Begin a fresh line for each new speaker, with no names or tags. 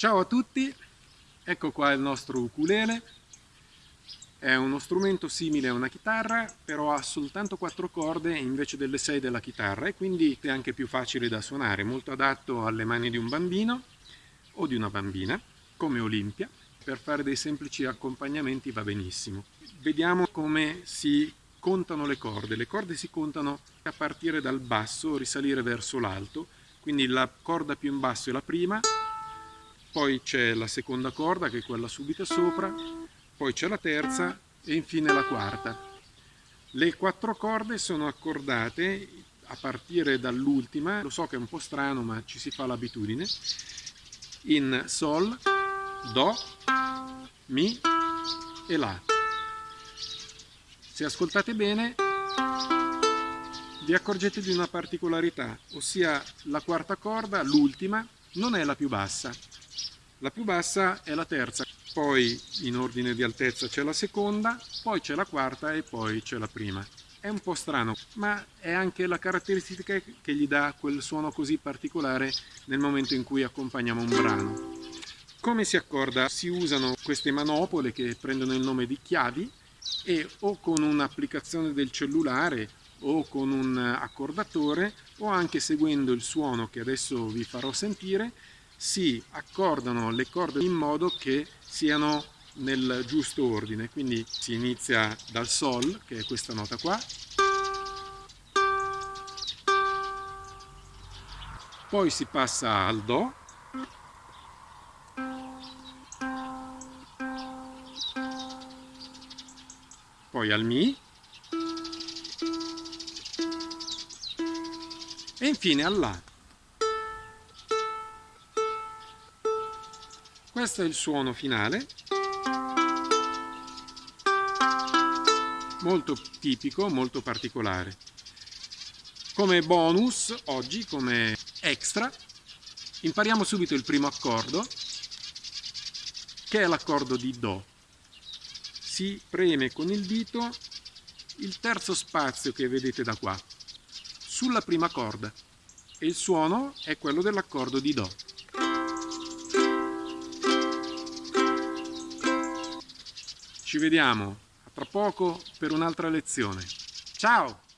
Ciao a tutti, ecco qua il nostro ukulele. È uno strumento simile a una chitarra, però ha soltanto quattro corde invece delle sei della chitarra e quindi è anche più facile da suonare, molto adatto alle mani di un bambino o di una bambina, come Olimpia. Per fare dei semplici accompagnamenti va benissimo. Vediamo come si contano le corde. Le corde si contano a partire dal basso, risalire verso l'alto, quindi la corda più in basso è la prima, poi c'è la seconda corda che è quella subito sopra, poi c'è la terza e infine la quarta. Le quattro corde sono accordate a partire dall'ultima, lo so che è un po' strano ma ci si fa l'abitudine, in Sol, Do, Mi e La. Se ascoltate bene vi accorgete di una particolarità, ossia la quarta corda, l'ultima, non è la più bassa, la più bassa è la terza, poi in ordine di altezza c'è la seconda, poi c'è la quarta e poi c'è la prima. È un po' strano, ma è anche la caratteristica che gli dà quel suono così particolare nel momento in cui accompagniamo un brano. Come si accorda? Si usano queste manopole che prendono il nome di chiavi e o con un'applicazione del cellulare o con un accordatore o anche seguendo il suono che adesso vi farò sentire si accordano le corde in modo che siano nel giusto ordine. Quindi si inizia dal sol che è questa nota qua. Poi si passa al do. Poi al mi. E infine al la Questo è il suono finale, molto tipico, molto particolare. Come bonus, oggi, come extra, impariamo subito il primo accordo, che è l'accordo di Do. Si preme con il dito il terzo spazio che vedete da qua, sulla prima corda, e il suono è quello dell'accordo di Do. Ci vediamo tra poco per un'altra lezione. Ciao!